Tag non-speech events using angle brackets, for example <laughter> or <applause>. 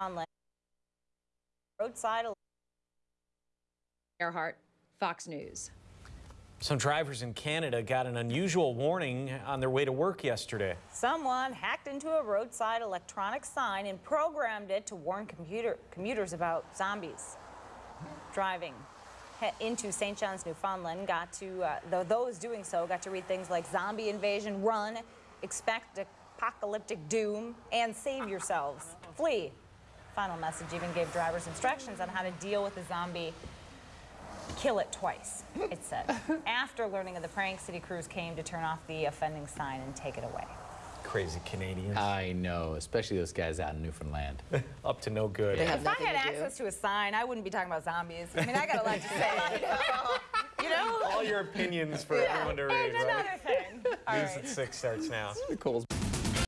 Newfoundland. Roadside Earhart, Fox News. Some drivers in Canada got an unusual warning on their way to work yesterday. Someone hacked into a roadside electronic sign and programmed it to warn computer, commuters about zombies. Driving into St. John's, Newfoundland, got to uh, th- those doing so got to read things like zombie invasion, run, expect apocalyptic doom, and save yourselves, flee. Final message even gave drivers instructions on how to deal with a zombie kill it twice, it said. <laughs> After learning of the prank, city crews came to turn off the offending sign and take it away. Crazy Canadians. I know, especially those guys out in Newfoundland. <laughs> Up to no good. They have If I had to do. access to a sign, I wouldn't be talking about zombies. I mean, I got a lot to say. <laughs> you know? All your opinions for everyone to read, And right? another thing. News right. at 6 starts now. Cole's